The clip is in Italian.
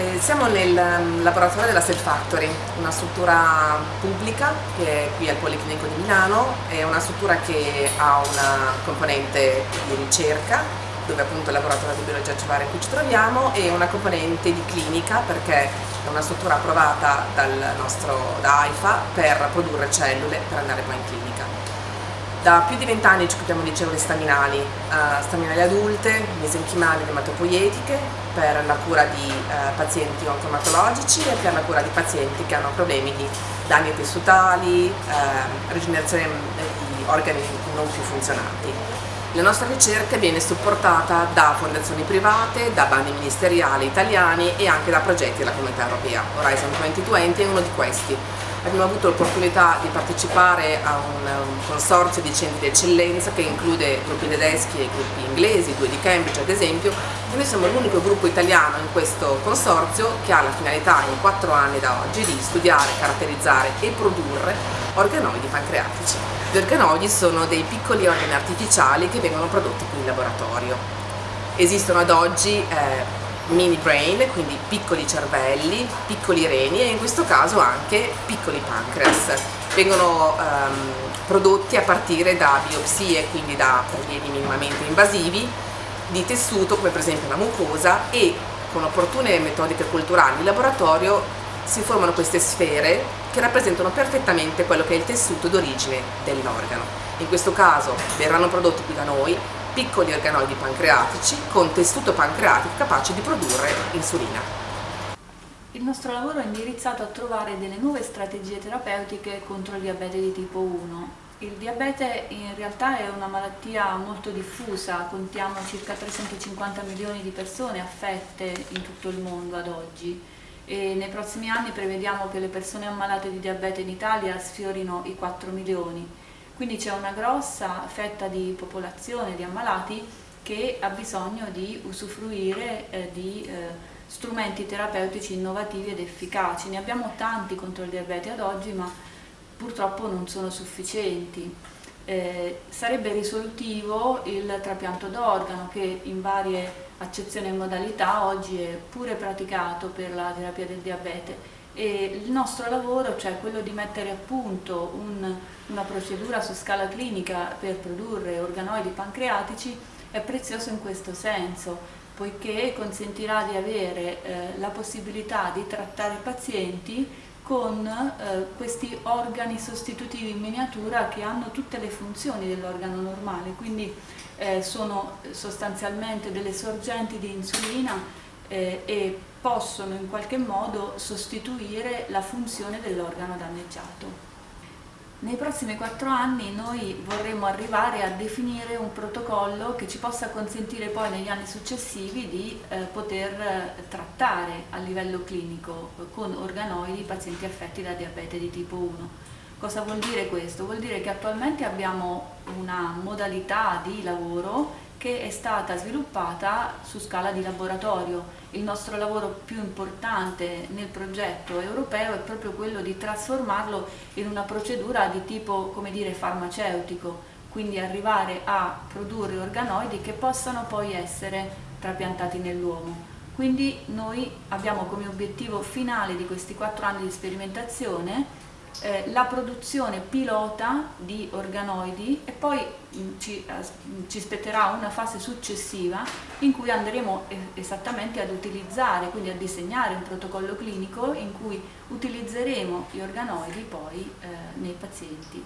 Eh, siamo nel um, laboratorio della Cell Factory, una struttura pubblica che è qui al Policlinico di Milano, è una struttura che ha una componente di ricerca dove appunto il laboratorio di biologia cellulare in cui ci troviamo e una componente di clinica perché è una struttura approvata dal nostro da AIFA per produrre cellule per andare poi in clinica. Da più di vent'anni ci occupiamo di cellule staminali, uh, staminali adulte, mesenchimali ed ematopoietiche per la cura di uh, pazienti oncomatologici e per la cura di pazienti che hanno problemi di danni tessutali, uh, rigenerazione di organi non più funzionanti. La nostra ricerca viene supportata da fondazioni private, da bandi ministeriali italiani e anche da progetti della Comunità Europea. Horizon 2020 è uno di questi abbiamo avuto l'opportunità di partecipare a un, consorzio di centri di eccellenza che include gruppi tedeschi e gruppi inglesi, due di Cambridge ad esempio, e noi siamo l'unico gruppo italiano in questo consorzio che ha la finalità in quattro anni da oggi di studiare, caratterizzare e produrre organoidi pancreatici. Gli organoidi sono dei piccoli organi artificiali che vengono prodotti qui in laboratorio. Esistono ad oggi eh, mini brain, quindi piccoli cervelli, piccoli reni e in questo caso anche piccoli pancreas. Vengono um, prodotti a partire da biopsie, quindi da prelievi minimamente invasivi, di tessuto come per esempio la mucosa e con opportune metodiche culturali in laboratorio si formano queste sfere che rappresentano perfettamente quello che è il tessuto d'origine dell'organo. In questo caso verranno prodotti qui da noi piccoli organoidi pancreatici con tessuto pancreatico capace di produrre insulina. Il nostro lavoro è indirizzato a trovare delle nuove strategie terapeutiche contro il diabete di tipo 1. Il diabete in realtà è una malattia molto diffusa, contiamo circa 350 milioni di persone affette in tutto il mondo ad oggi e nei prossimi anni prevediamo che le persone ammalate di diabete in Italia sfiorino i 4 milioni quindi c'è una grossa fetta di popolazione, di ammalati, che ha bisogno di usufruire eh, di eh, strumenti terapeutici innovativi ed efficaci. Ne abbiamo tanti contro il diabete ad oggi, ma purtroppo non sono sufficienti. Eh, sarebbe risolutivo il trapianto d'organo che in varie accezioni e modalità oggi è pure praticato per la terapia del diabete. E il nostro lavoro, cioè quello di mettere a punto un, una procedura su scala clinica per produrre organoidi pancreatici, è prezioso in questo senso, poiché consentirà di avere eh, la possibilità di trattare pazienti con eh, questi organi sostitutivi in miniatura che hanno tutte le funzioni dell'organo normale, quindi eh, sono sostanzialmente delle sorgenti di insulina eh, e possono in qualche modo sostituire la funzione dell'organo danneggiato. Nei prossimi quattro anni noi vorremmo arrivare a definire un protocollo che ci possa consentire poi negli anni successivi di eh, poter eh, trattare a livello clinico con organoidi i pazienti affetti da diabete di tipo 1. Cosa vuol dire questo? Vuol dire che attualmente abbiamo una modalità di lavoro che è stata sviluppata su scala di laboratorio. Il nostro lavoro più importante nel progetto europeo è proprio quello di trasformarlo in una procedura di tipo, come dire, farmaceutico, quindi arrivare a produrre organoidi che possano poi essere trapiantati nell'uomo. Quindi noi abbiamo come obiettivo finale di questi quattro anni di sperimentazione eh, la produzione pilota di organoidi e poi mm, ci, eh, ci, spetterà una fase successiva in cui andremo esattamente ad utilizzare, quindi a disegnare un protocollo clinico in cui utilizzeremo gli organoidi poi eh, nei pazienti.